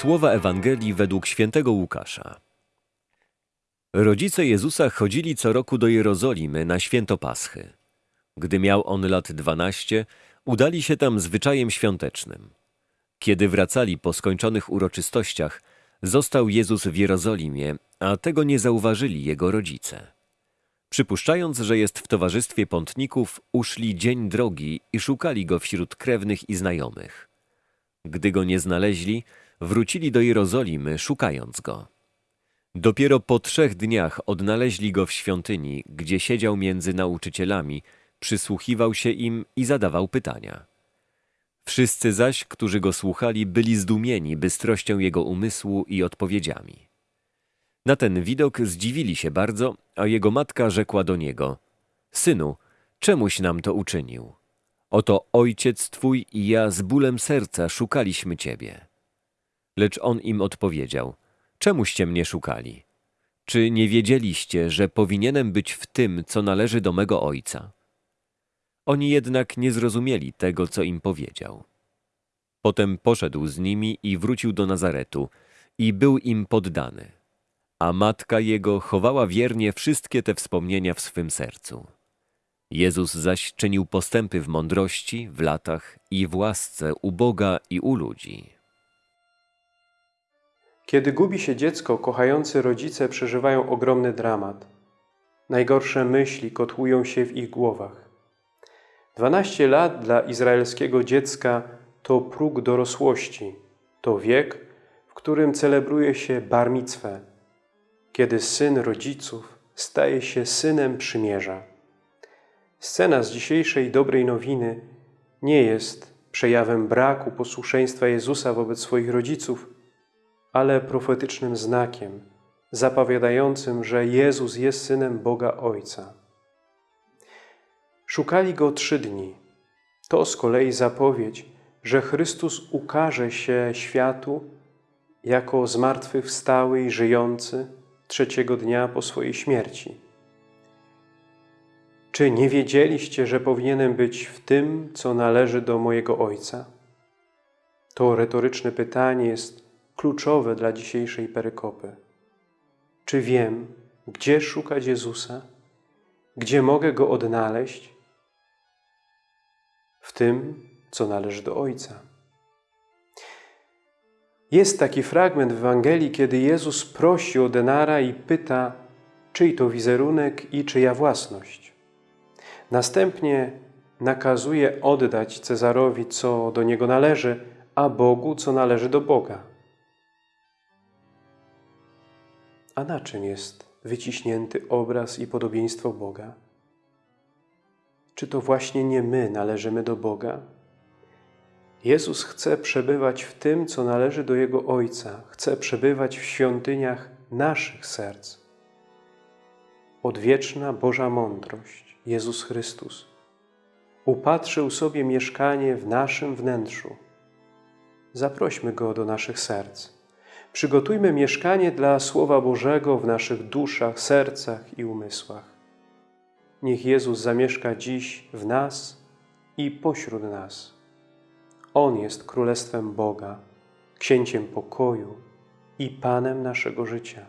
Słowa Ewangelii według świętego Łukasza. Rodzice Jezusa chodzili co roku do Jerozolimy na święto Paschy. Gdy miał on lat dwanaście, udali się tam zwyczajem świątecznym. Kiedy wracali po skończonych uroczystościach, został Jezus w Jerozolimie, a tego nie zauważyli jego rodzice. Przypuszczając, że jest w towarzystwie pątników, uszli dzień drogi i szukali go wśród krewnych i znajomych. Gdy go nie znaleźli, wrócili do Jerozolimy, szukając go. Dopiero po trzech dniach odnaleźli go w świątyni, gdzie siedział między nauczycielami, przysłuchiwał się im i zadawał pytania. Wszyscy zaś, którzy go słuchali, byli zdumieni bystrością jego umysłu i odpowiedziami. Na ten widok zdziwili się bardzo, a jego matka rzekła do niego: Synu, czemuś nam to uczynił? Oto ojciec twój i ja z bólem serca szukaliśmy ciebie. Lecz on im odpowiedział: Czemuście mnie szukali? Czy nie wiedzieliście, że powinienem być w tym, co należy do mego ojca? Oni jednak nie zrozumieli tego, co im powiedział. Potem poszedł z nimi i wrócił do Nazaretu i był im poddany. A matka jego chowała wiernie wszystkie te wspomnienia w swym sercu. Jezus zaś czynił postępy w mądrości, w latach i w łasce u Boga i u ludzi. Kiedy gubi się dziecko, kochający rodzice przeżywają ogromny dramat. Najgorsze myśli kotłują się w ich głowach. 12 lat dla izraelskiego dziecka to próg dorosłości, to wiek, w którym celebruje się bar micwę, kiedy syn rodziców staje się synem przymierza. Scena z dzisiejszej dobrej nowiny nie jest przejawem braku posłuszeństwa Jezusa wobec swoich rodziców, ale profetycznym znakiem, zapowiadającym, że Jezus jest Synem Boga Ojca. Szukali Go trzy dni. To z kolei zapowiedź, że Chrystus ukaże się światu jako zmartwychwstały i żyjący trzeciego dnia po swojej śmierci. Czy nie wiedzieliście, że powinienem być w tym, co należy do mojego Ojca? To retoryczne pytanie jest kluczowe dla dzisiejszej perykopy. Czy wiem, gdzie szukać Jezusa? Gdzie mogę Go odnaleźć? W tym, co należy do Ojca. Jest taki fragment w Ewangelii, kiedy Jezus prosi o denara i pyta, czyj to wizerunek i czyja własność. Następnie nakazuje oddać Cezarowi, co do niego należy, a Bogu, co należy do Boga. A na czym jest wyciśnięty obraz i podobieństwo Boga? Czy to właśnie nie my należymy do Boga? Jezus chce przebywać w tym, co należy do Jego Ojca. Chce przebywać w świątyniach naszych serc. Odwieczna Boża mądrość, Jezus Chrystus, upatrzył sobie mieszkanie w naszym wnętrzu. Zaprośmy Go do naszych serc Przygotujmy mieszkanie dla Słowa Bożego w naszych duszach, sercach i umysłach. Niech Jezus zamieszka dziś w nas i pośród nas. On jest Królestwem Boga, Księciem pokoju i Panem naszego życia.